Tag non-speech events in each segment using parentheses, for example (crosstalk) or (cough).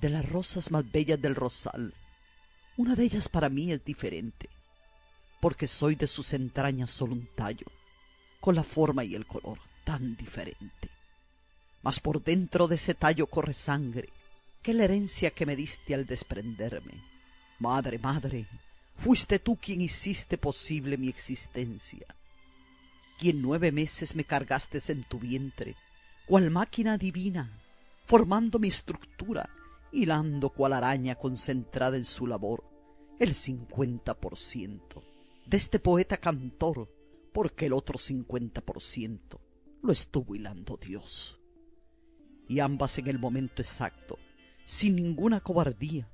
De las rosas más bellas del rosal, una de ellas para mí es diferente, porque soy de sus entrañas solo un tallo, con la forma y el color tan diferente. Mas por dentro de ese tallo corre sangre, que la herencia que me diste al desprenderme. Madre, madre, fuiste tú quien hiciste posible mi existencia, quien nueve meses me cargaste en tu vientre, cual máquina divina, formando mi estructura, hilando cual araña concentrada en su labor, el cincuenta por ciento de este poeta cantor, porque el otro cincuenta por ciento lo estuvo hilando Dios. Y ambas en el momento exacto, sin ninguna cobardía,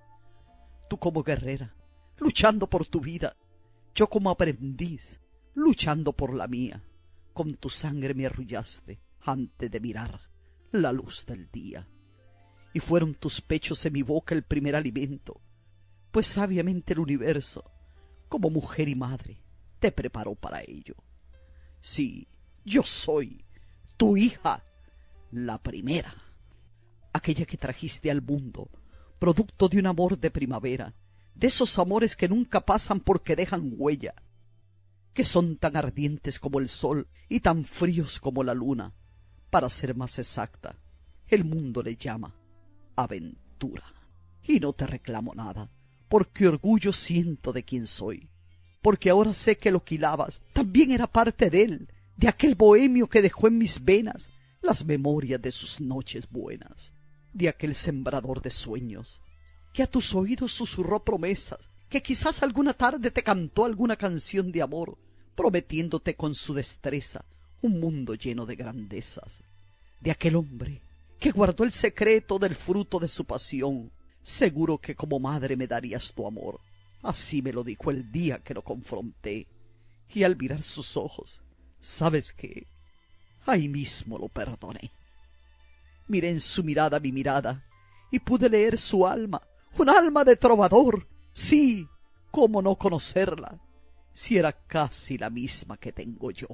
tú como guerrera, luchando por tu vida, yo como aprendiz, luchando por la mía, con tu sangre me arrullaste antes de mirar la luz del día. Y fueron tus pechos en mi boca el primer alimento, pues sabiamente el universo, como mujer y madre, te preparó para ello. Sí, yo soy tu hija, la primera, aquella que trajiste al mundo, producto de un amor de primavera, de esos amores que nunca pasan porque dejan huella, que son tan ardientes como el sol y tan fríos como la luna. Para ser más exacta, el mundo le llama aventura. Y no te reclamo nada, porque orgullo siento de quien soy, porque ahora sé que lo que hilabas también era parte de él, de aquel bohemio que dejó en mis venas las memorias de sus noches buenas, de aquel sembrador de sueños, que a tus oídos susurró promesas, que quizás alguna tarde te cantó alguna canción de amor, prometiéndote con su destreza un mundo lleno de grandezas, de aquel hombre que guardó el secreto del fruto de su pasión, seguro que como madre me darías tu amor, Así me lo dijo el día que lo confronté. Y al mirar sus ojos, ¿sabes qué? Ahí mismo lo perdoné. Miré en su mirada mi mirada y pude leer su alma, un alma de trovador. Sí, ¿cómo no conocerla? Si era casi la misma que tengo yo.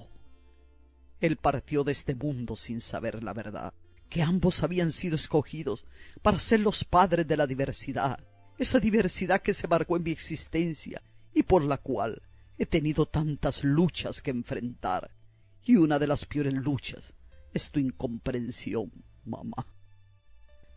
Él partió de este mundo sin saber la verdad, que ambos habían sido escogidos para ser los padres de la diversidad, esa diversidad que se marcó en mi existencia y por la cual he tenido tantas luchas que enfrentar. Y una de las peores luchas es tu incomprensión, mamá.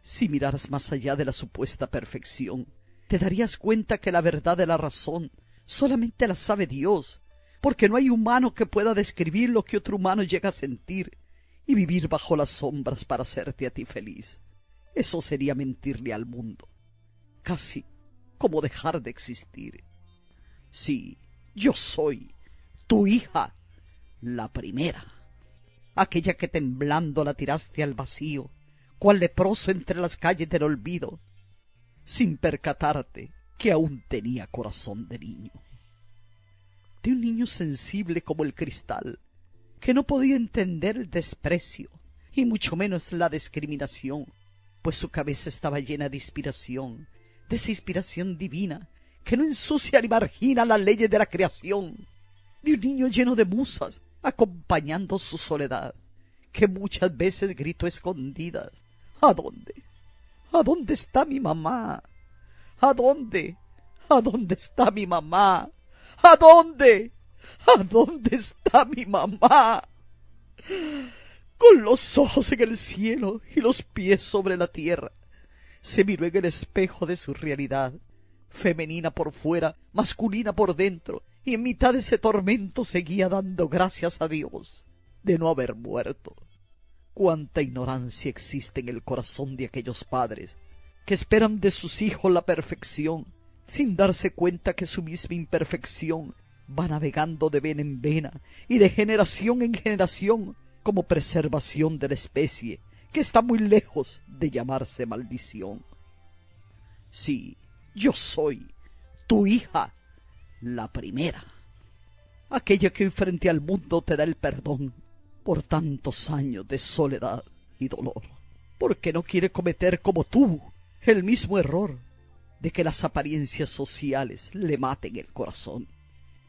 Si miraras más allá de la supuesta perfección, te darías cuenta que la verdad de la razón solamente la sabe Dios, porque no hay humano que pueda describir lo que otro humano llega a sentir y vivir bajo las sombras para hacerte a ti feliz. Eso sería mentirle al mundo casi como dejar de existir. Sí, yo soy tu hija, la primera, aquella que temblando la tiraste al vacío, cual leproso entre las calles del olvido, sin percatarte que aún tenía corazón de niño. De un niño sensible como el cristal, que no podía entender el desprecio, y mucho menos la discriminación, pues su cabeza estaba llena de inspiración, de esa inspiración divina que no ensucia ni margina las leyes de la creación, de un niño lleno de musas acompañando su soledad, que muchas veces gritó escondidas, ¿A dónde? ¿A dónde está mi mamá? ¿A dónde? ¿A dónde está mi mamá? ¿A dónde? (laughs) ¿A dónde está mi mamá? Con los ojos en el cielo y los pies sobre la tierra, se miró en el espejo de su realidad, femenina por fuera, masculina por dentro, y en mitad de ese tormento seguía dando gracias a Dios de no haber muerto. Cuánta ignorancia existe en el corazón de aquellos padres que esperan de sus hijos la perfección, sin darse cuenta que su misma imperfección va navegando de vena en vena y de generación en generación como preservación de la especie que está muy lejos de llamarse maldición. Sí, yo soy tu hija, la primera, aquella que hoy frente al mundo te da el perdón por tantos años de soledad y dolor, porque no quiere cometer como tú el mismo error de que las apariencias sociales le maten el corazón,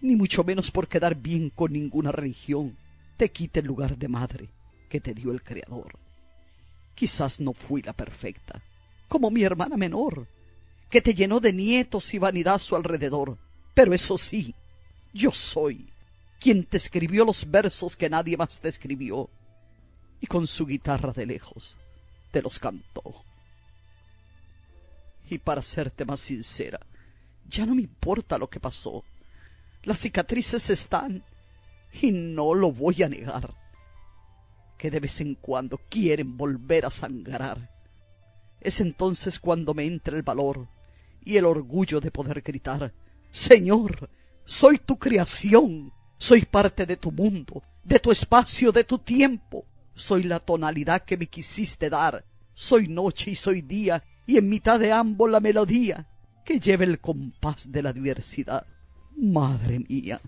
ni mucho menos por quedar bien con ninguna religión te quite el lugar de madre que te dio el Creador. Quizás no fui la perfecta, como mi hermana menor, que te llenó de nietos y vanidad a su alrededor. Pero eso sí, yo soy quien te escribió los versos que nadie más te escribió, y con su guitarra de lejos te los cantó. Y para serte más sincera, ya no me importa lo que pasó. Las cicatrices están y no lo voy a negar. Que de vez en cuando quieren volver a sangrar. Es entonces cuando me entra el valor y el orgullo de poder gritar, Señor, soy tu creación, soy parte de tu mundo, de tu espacio, de tu tiempo. Soy la tonalidad que me quisiste dar. Soy noche y soy día, y en mitad de ambos la melodía que lleva el compás de la diversidad. Madre mía,